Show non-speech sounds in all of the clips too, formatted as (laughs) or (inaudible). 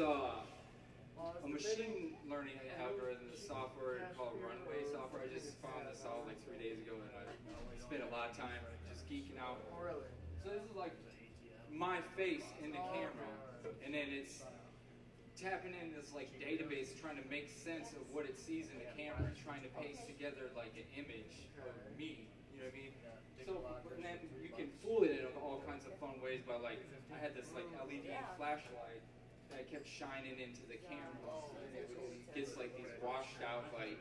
is uh, a machine learning algorithm, the software called Runway software. I just found this out like three days ago, and I spent a lot of time just geeking out. So this is like my face in the camera, and then it's tapping in this like database, trying to make sense of what it sees in the camera, trying to paste together like an image of me. You know what I mean? So and then you can fool it in all kinds of fun ways by like I had this like LED flashlight that kept shining into the camera, and it was- gets like these washed out like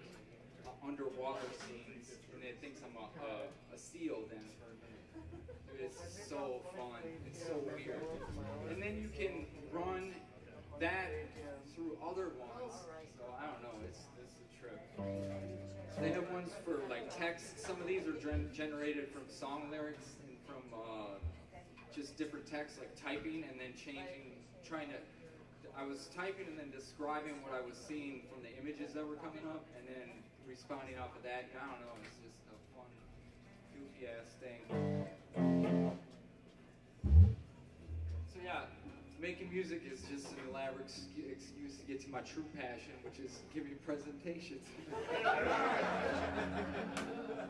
uh, underwater scenes, and it thinks I'm a, a, a seal then for a minute. Dude, it's so fun. It's so weird. And then you can run that through other ones. So I don't know. It's this is a trip. So they have ones for like text. Some of these are gen- generated from song lyrics and from uh, just different text, like typing and then changing, trying to. I was typing and then describing what I was seeing from the images that were coming up, and then responding off of that. And I don't know. It's just a fun, goofy ass thing. So yeah, making music is just an elaborate excu- excuse to get to my true passion, which is giving presentations. (laughs)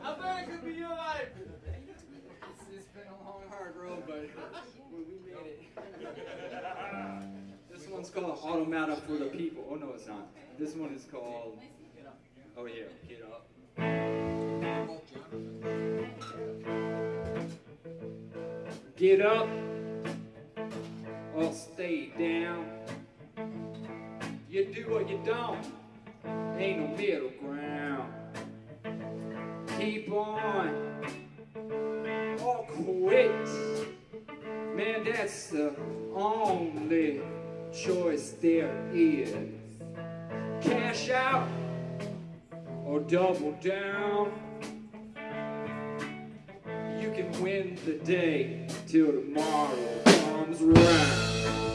How bad could be your life? it's, it's been a long, hard road, but we, we made it. (laughs) One's called Automata for the People. Oh no, it's not. This one is called. Oh yeah, get up. Get up or stay down. You do or you don't. Ain't no middle ground. Keep on or quit. Man, that's the only choice there is. Cash out or double down. You can win the day till tomorrow comes around.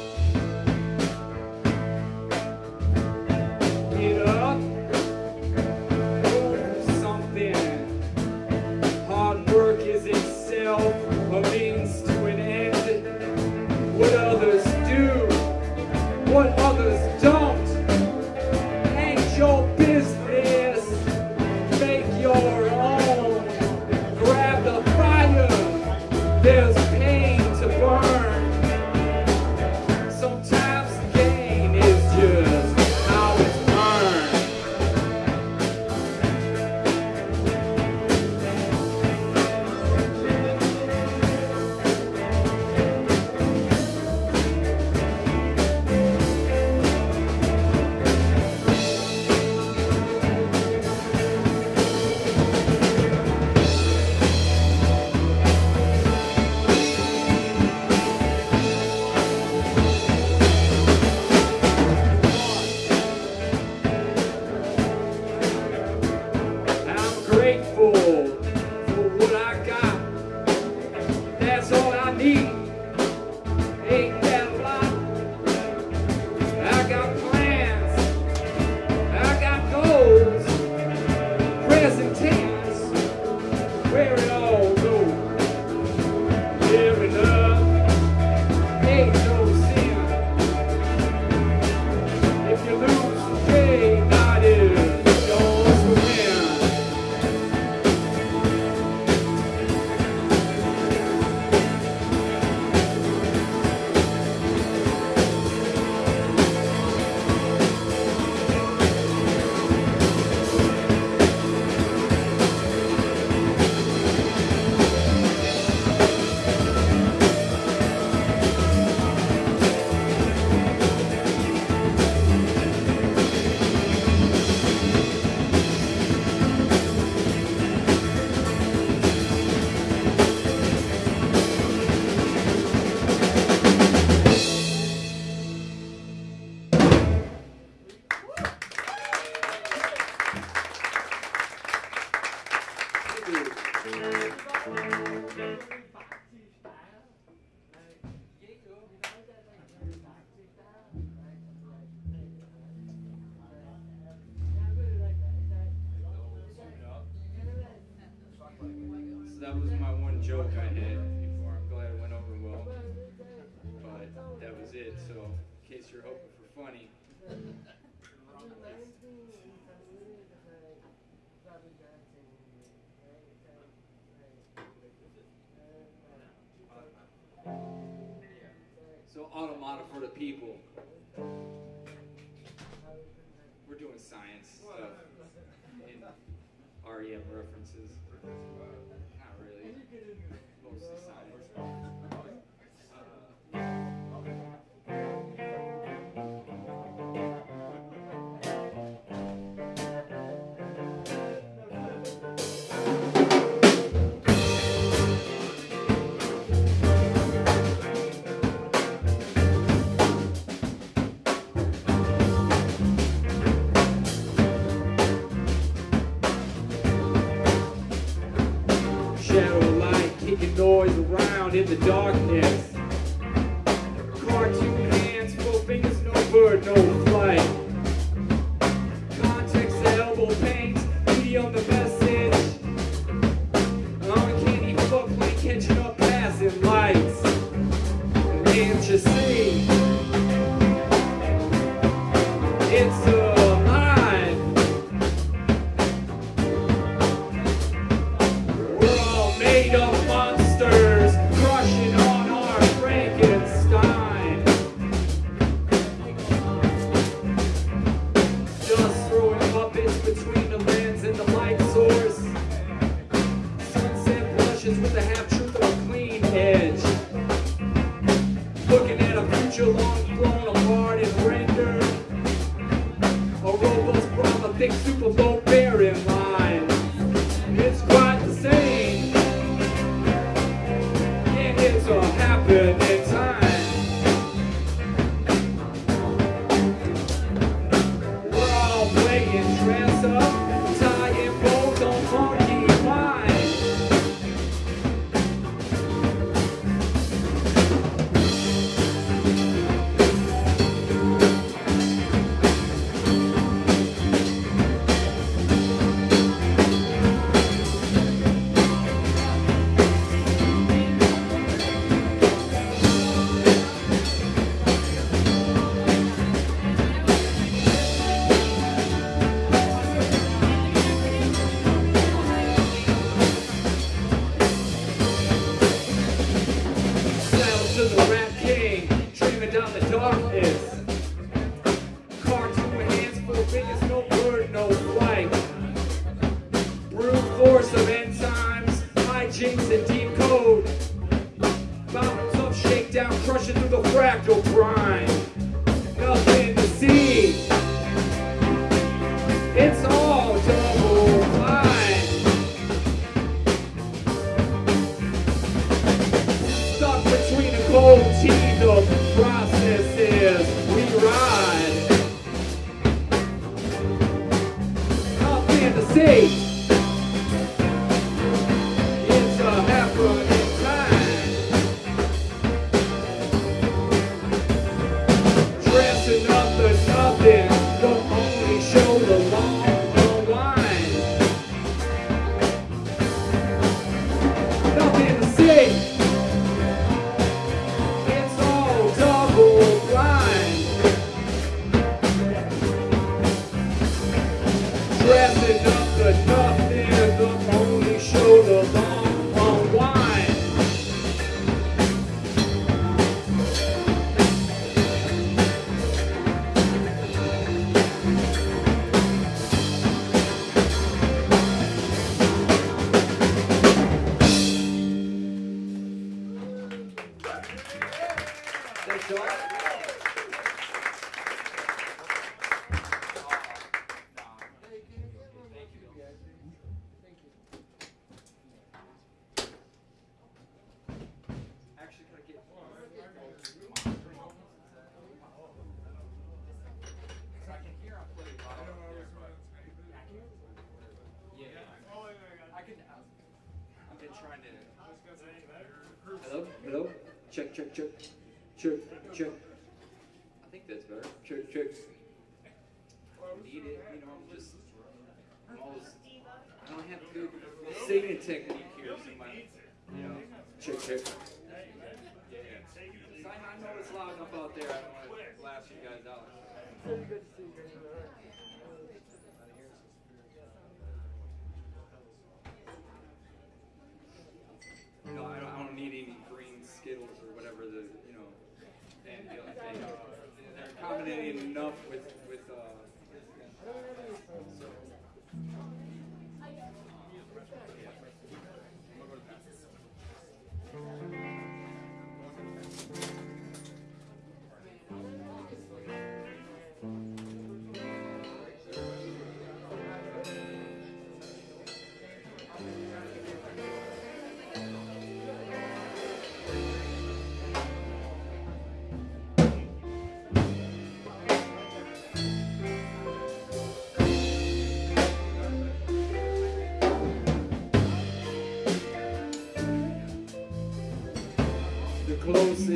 20. so automata for the people. We're doing science stuff in REM reference.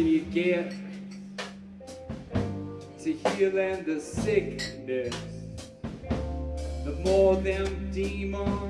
you get to healing the sickness. The more them demons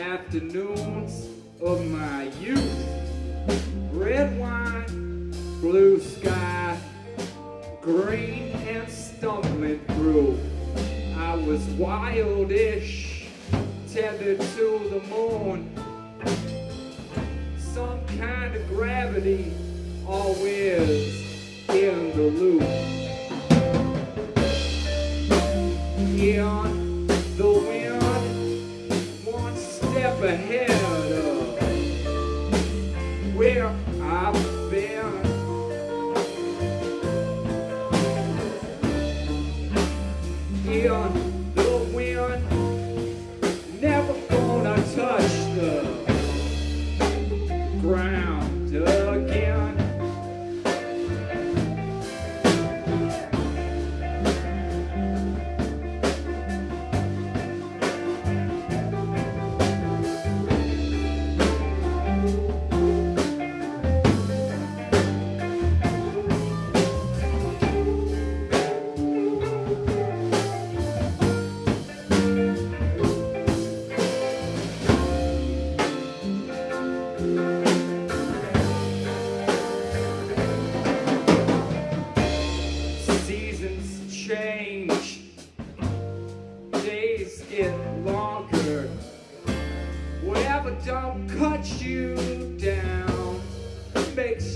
afternoons of my youth. Red wine, blue sky, green and stumbling through. I was wildish, tethered to the moon. Some kind of gravity always in the loop. Yeah. overhead.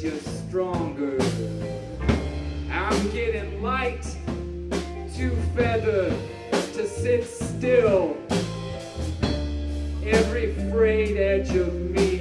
you're stronger. I'm getting light, too feathered to sit still. Every frayed edge of me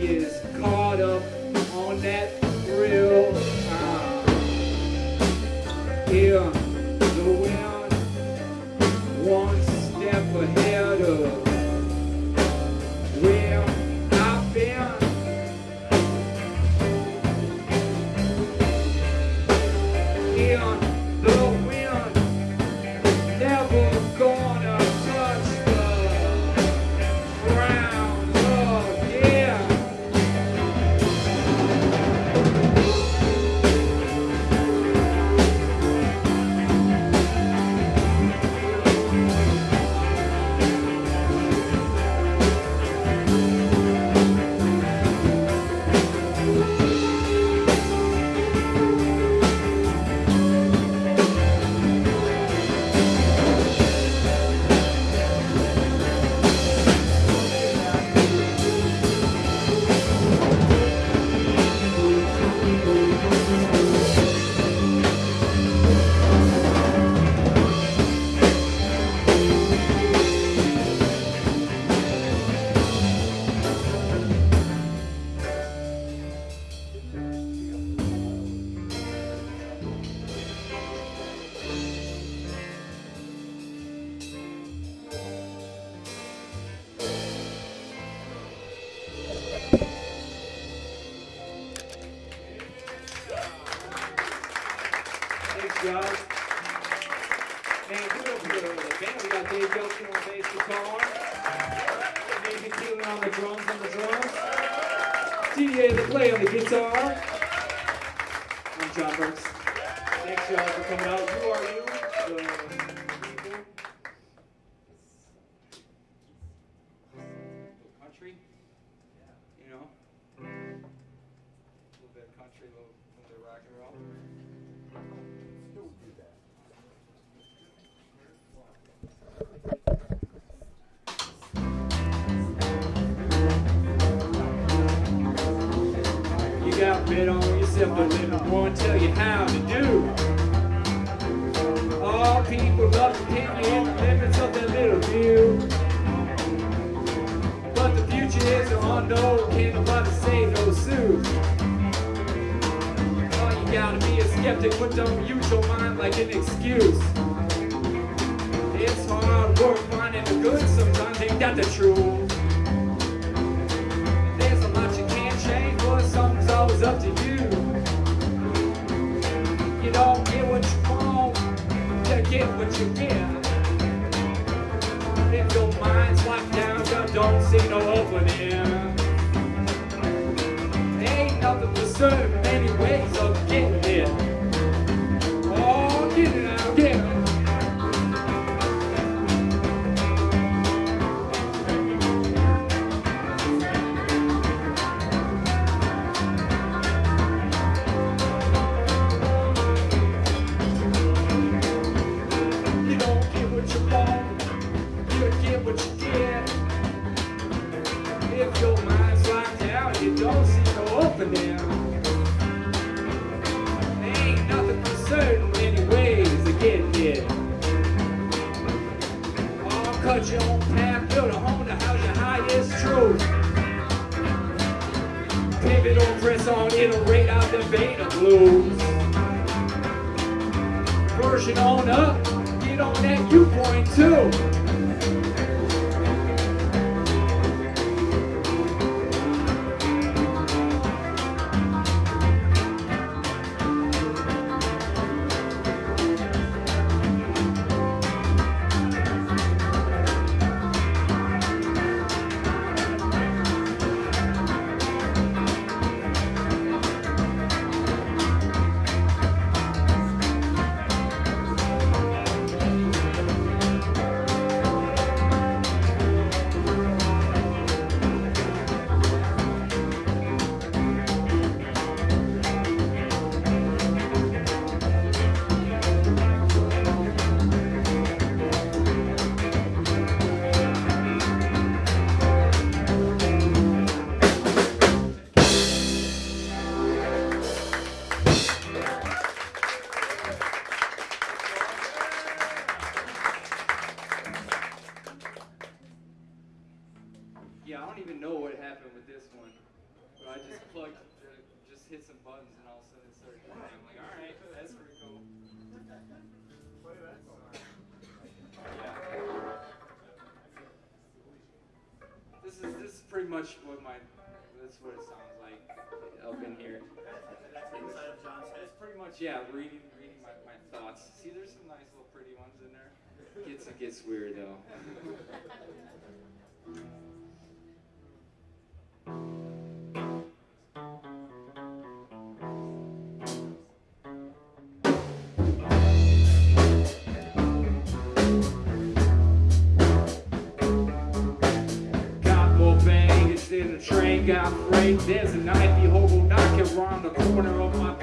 minds locked down, so don't see no opening. Ain't nothing to serve. song rate out the beta blues. Version on up, get on that U-Point too. Much yeah, reading reading my, my thoughts. See, there's some nice little pretty ones in there. Gets it gets weird though. Got more baggage than a train got freight. There's a knifey hobo knocking around the corner of my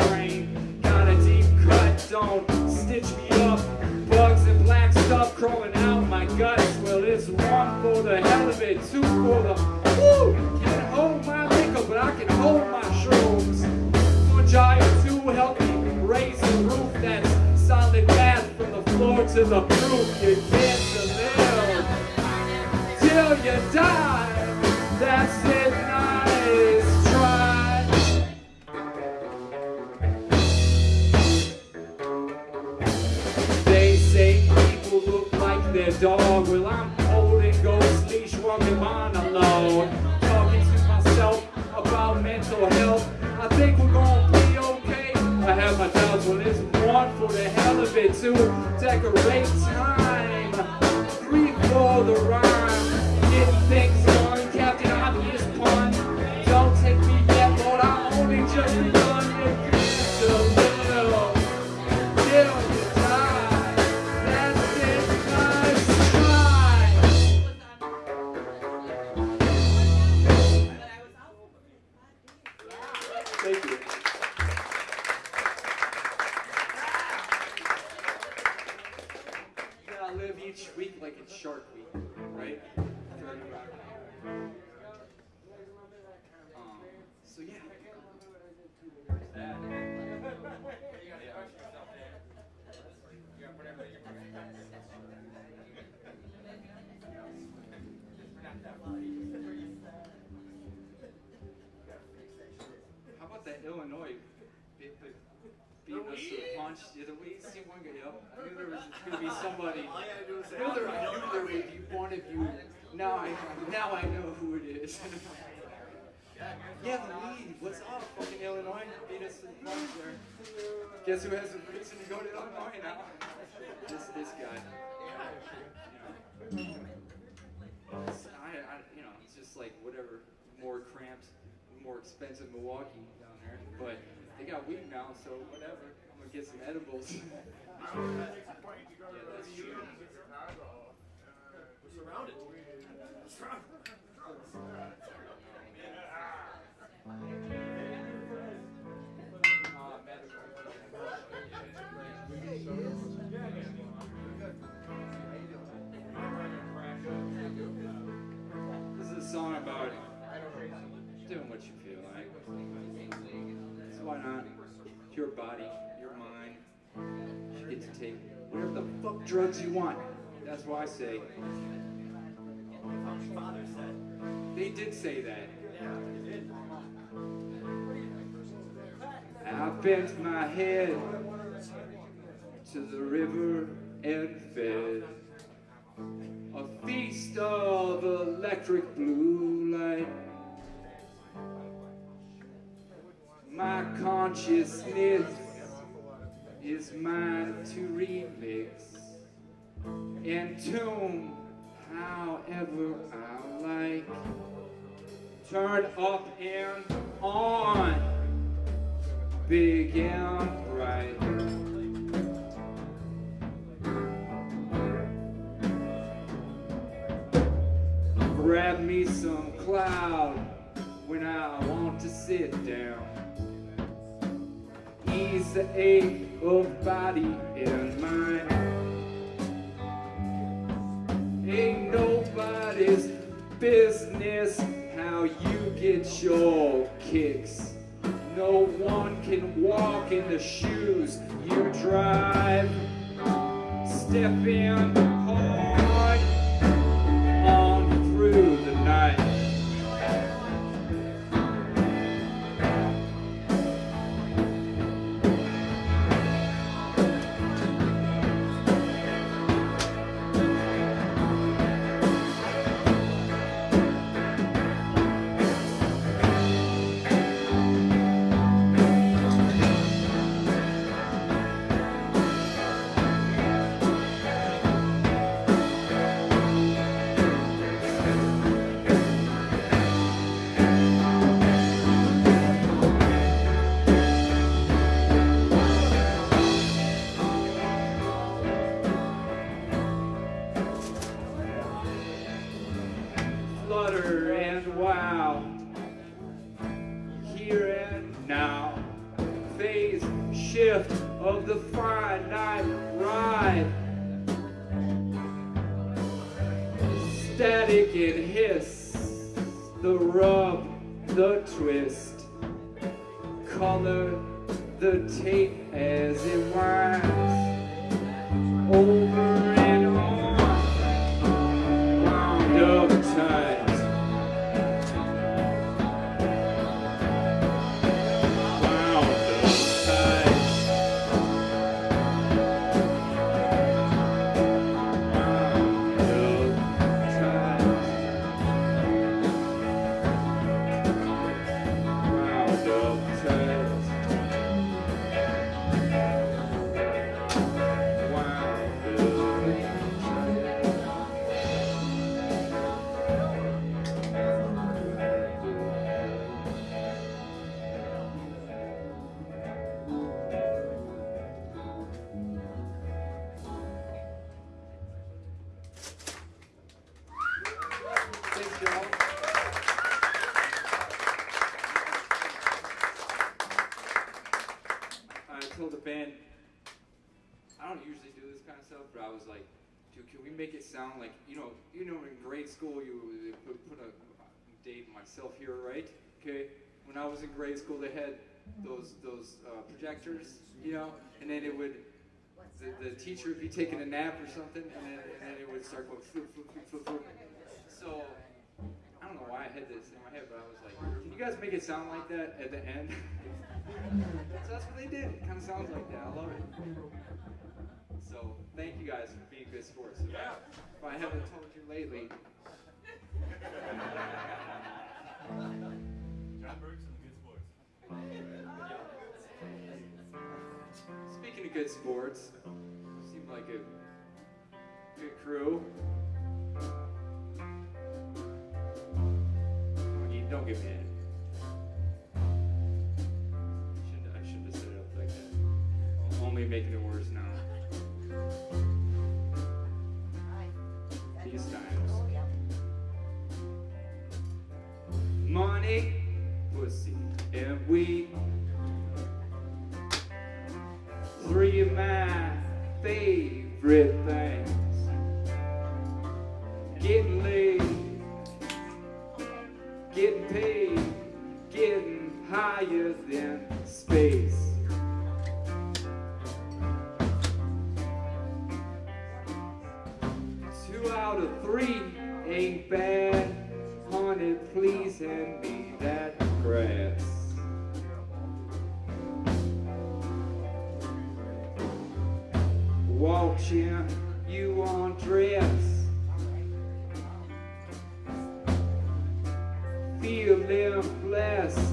don't stitch me up. Bugs and black stuff crawling out my guts. Well, it's one for the hell of it, two for the woo. Can't hold my liquor, but I can hold my shrooms. One giant two help me raise the roof that's solid math from the floor to the roof. You get to live till you die. That's it, dog. Well, I'm holding ghost leash, walking monologue. Talking to myself about mental health. I think we're gonna be okay. I have my doubts. Well, it's one for the hell of it, to Decorate time. Three for the rhyme. Getting things us to the? Yeah, the see one guy up. I knew there was gonna be somebody. All you gotta do is say, I knew there, I knew there would be one of you. Now I now I know who it is. (laughs) yeah, the lead. What's up? Fucking Illinois beat us to the punch there. Guess who has a reason to go to Illinois now? This this guy. I, I, you know, it's just like whatever, more cramped, more expensive Milwaukee down there. But they got weed now, so whatever. I'm gonna get some edibles. yeah, that's true. We're surrounded. This is a song about doing what you feel why? It's your body, your mind. You get to take whatever the fuck drugs you want. That's why I say. They did say that. I bent my head to the river and fed a feast of electric blue light. My consciousness is mine to remix and tune however I like. Turn up and on big and bright. Grab me some cloud when I want to sit down. Ease the ache of body and mind. Ain't nobody's business how you get your kicks. No one can walk in the shoes you drive. Step in hard flutter and wow. Here and now, phase shift of the finite ride. Static and hiss, the rub, the twist, color the tape as it winds over sound like, you know, you know, in grade school, you put, put a date myself here, right? Okay. When I was in grade school, they had those those uh, projectors, you know, and then it would, the, the teacher would be taking a nap or something, and then, and then it would start going floop, floop, floop, floop, floop. So I don't know why I had this in my head, but I was like, can you guys make it sound like that at the end? (laughs) so that's what they did. It kind of sounds like that. I love it. So thank you guys for being good sports. If I, if I haven't told you lately, John Burke's in the good sports. speaking of good sports, seemed like a good crew. Don't get- Don't mad. Shouldn't, I shouldn't have set it up like that. Only making it worse now. Money, pussy, and weed. Three of my favorite things. Watching you undress. Feeling blessed.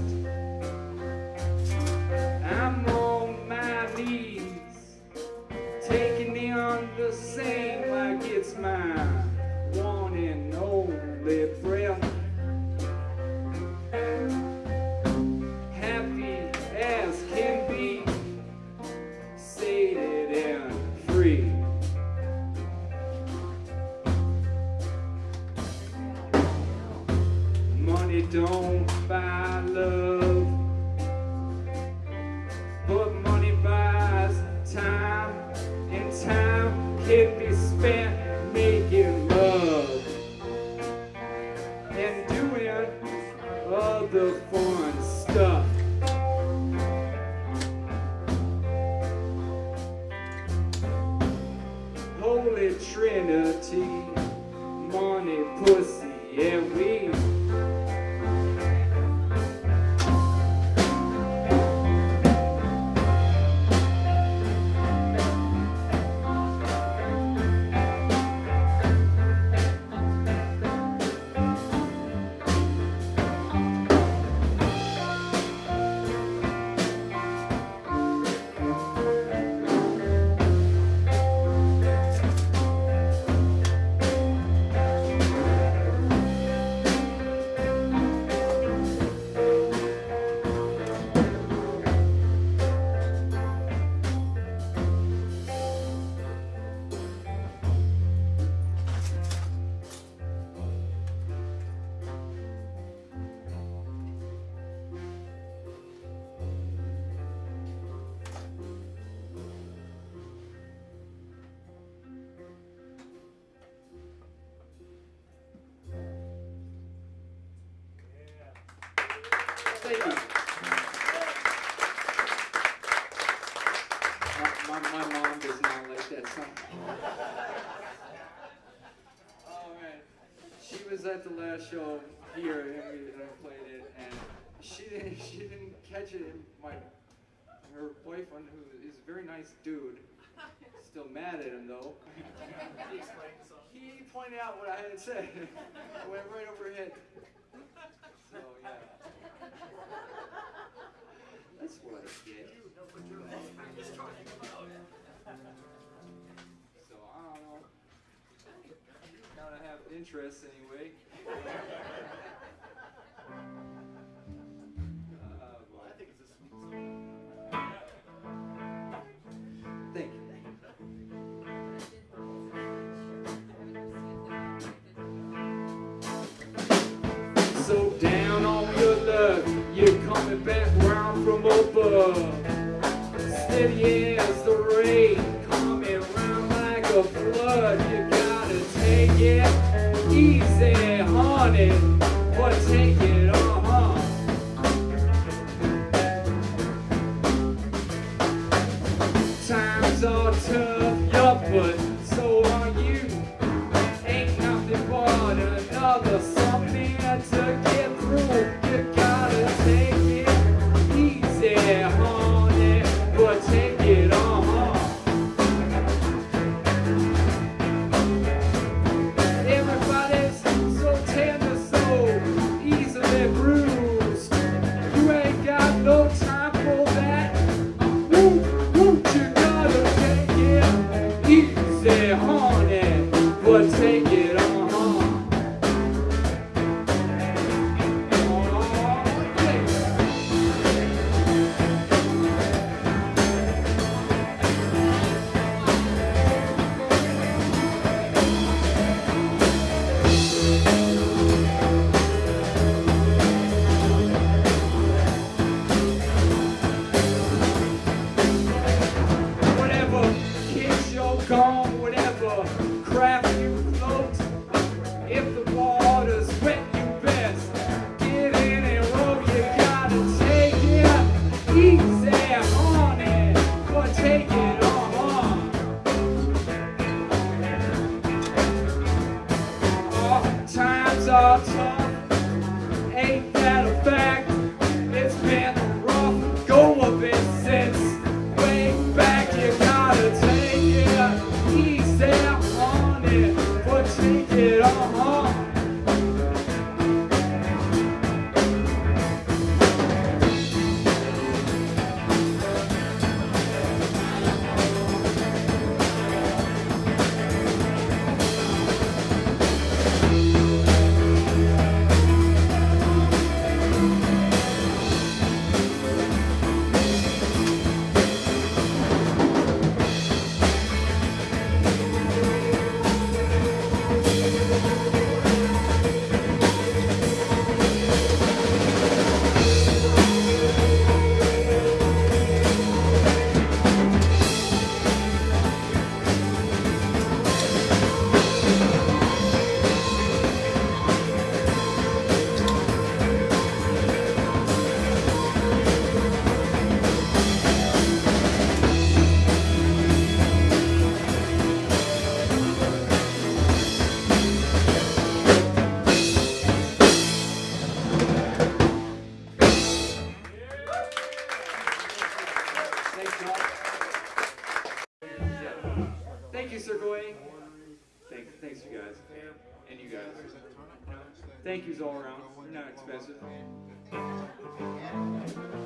show here and I played it, and she didn't, (laughs) she didn't catch it. My her boyfriend, who is a very nice dude, still mad at him though. he pointed out what I had said. (laughs) I went right over it. So yeah. That's what I get. So I don't know. Gotta have interest anyway so down on your luck. You're coming back round from above. Steady as Sergoy. thank, thanks you guys. And you guys. Thank yous all around. They're not expensive. Oh.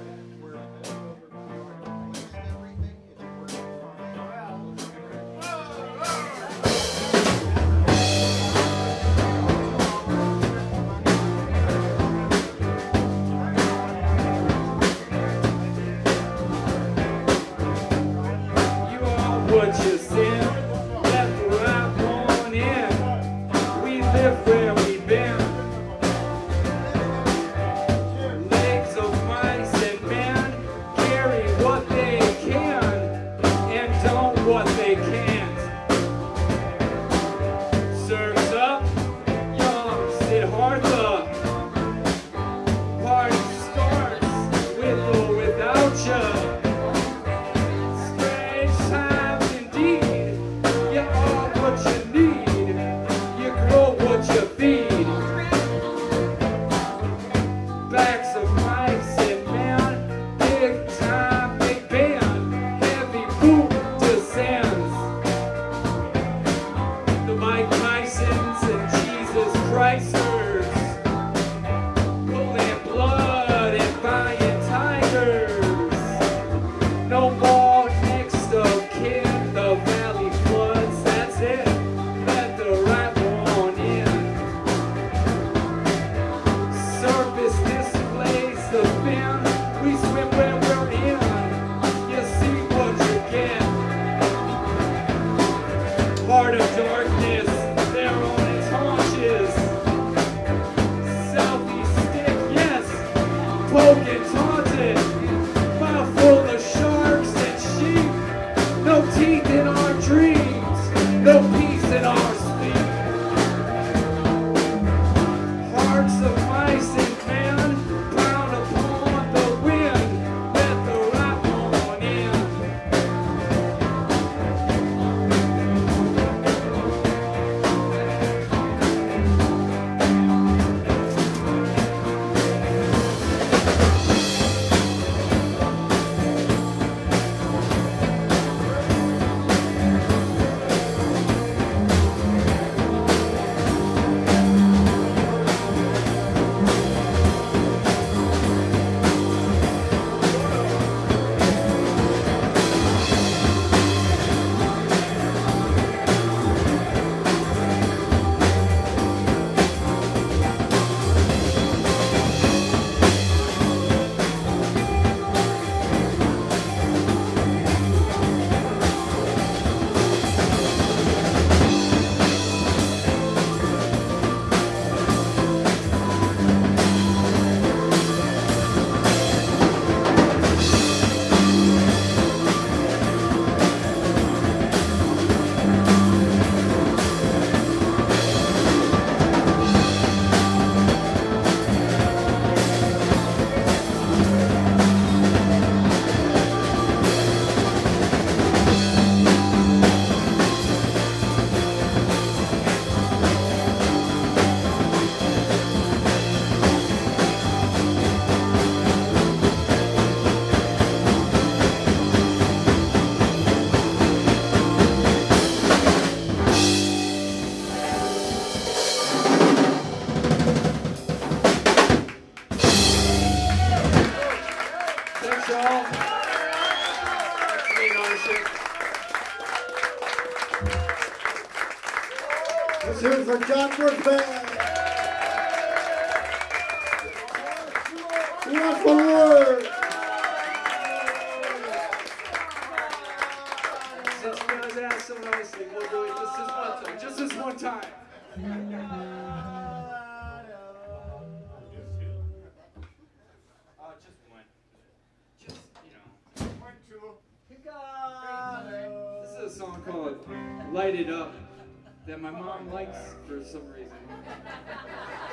For some reason.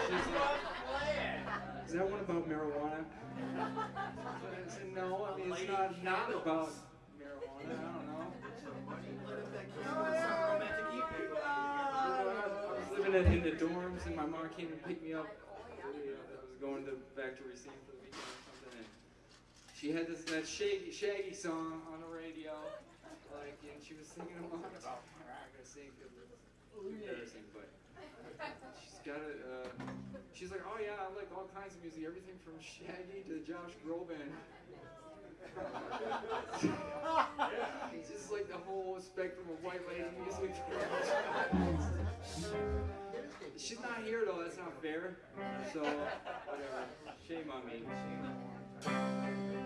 She's like, is that one about marijuana? I said, no, I mean, it's not, not about marijuana. I don't know. I was living in, in the dorms, and my mom came and picked me up. I was going to back to Racine for the weekend or something, and she had this that Shaggy Shaggy song on the radio, like, and she was singing along. I'm not gonna sing because it's embarrassing, but she's got it. Uh, she's like, oh yeah, I like all kinds of music, everything from Shaggy to Josh Groban. It's just like the whole spectrum of white lady music. She's not here though, that's not fair. So, whatever. Shame on me. Forty-four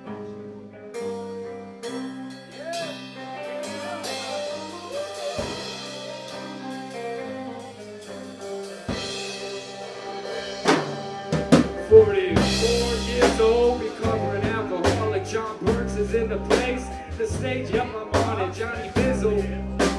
in the place. The stage, yep, I'm on it. Johnny Bizzle,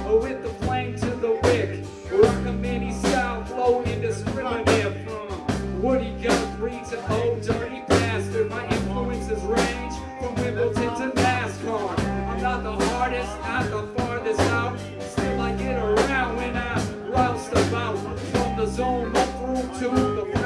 oh, with the flame to the wick. Rock a mini style, flow indiscriminate. From Woody Guthrie to old dirty bastard. My influences range from Wimbledon to NASCAR. I'm not the hardest, not the farthest out. Still I get around when I roust about. From the zone up through to the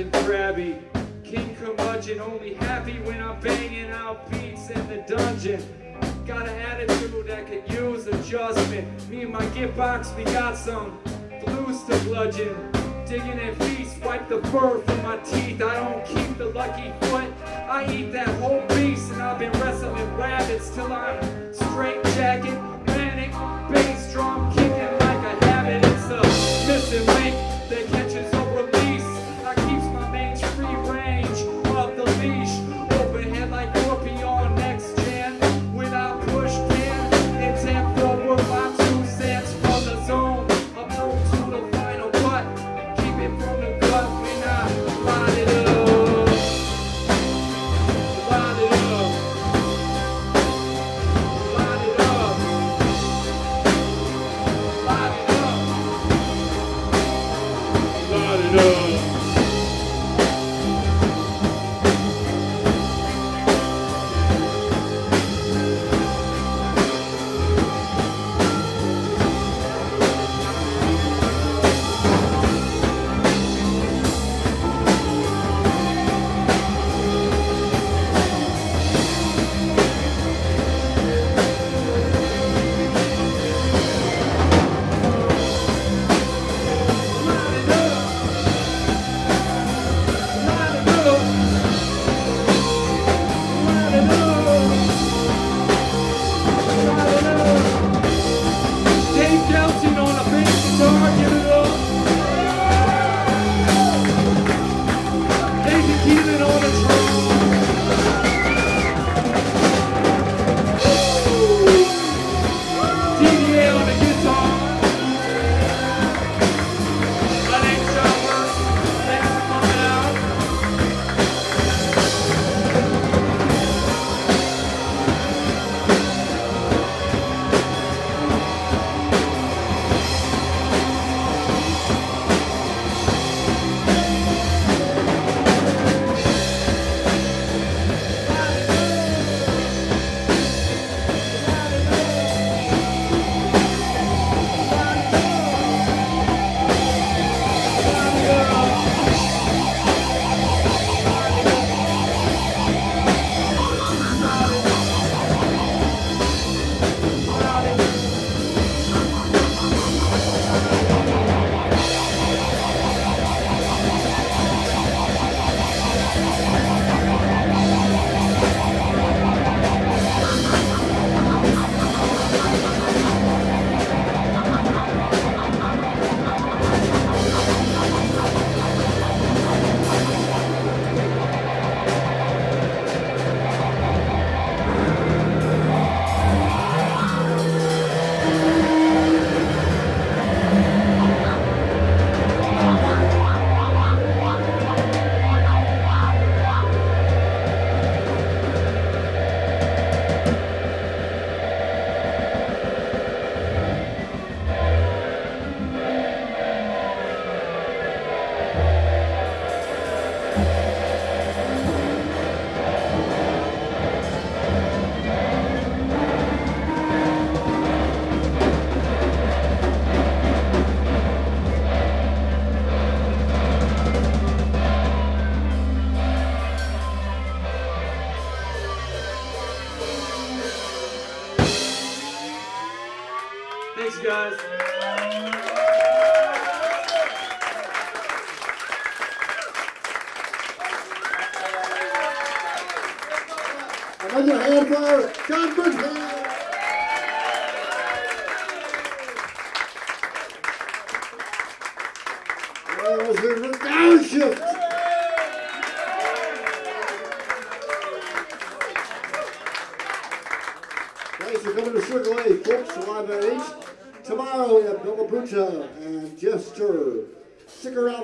Captain Krabby, King Curmudgeon, only happy when I'm banging out beats in the dungeon. Got an attitude that could use adjustment. Me and my giftbox, we got some blues to bludgeon. Digging in feast, wipe the fur from my teeth. I don't keep the lucky foot. I eat that whole beast, and I've been wrestling rabbits till I'm straight jacket, manic, bass drum kicking like a habit. It's a missing link that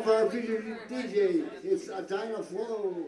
for our DJ. It's Adina Flow.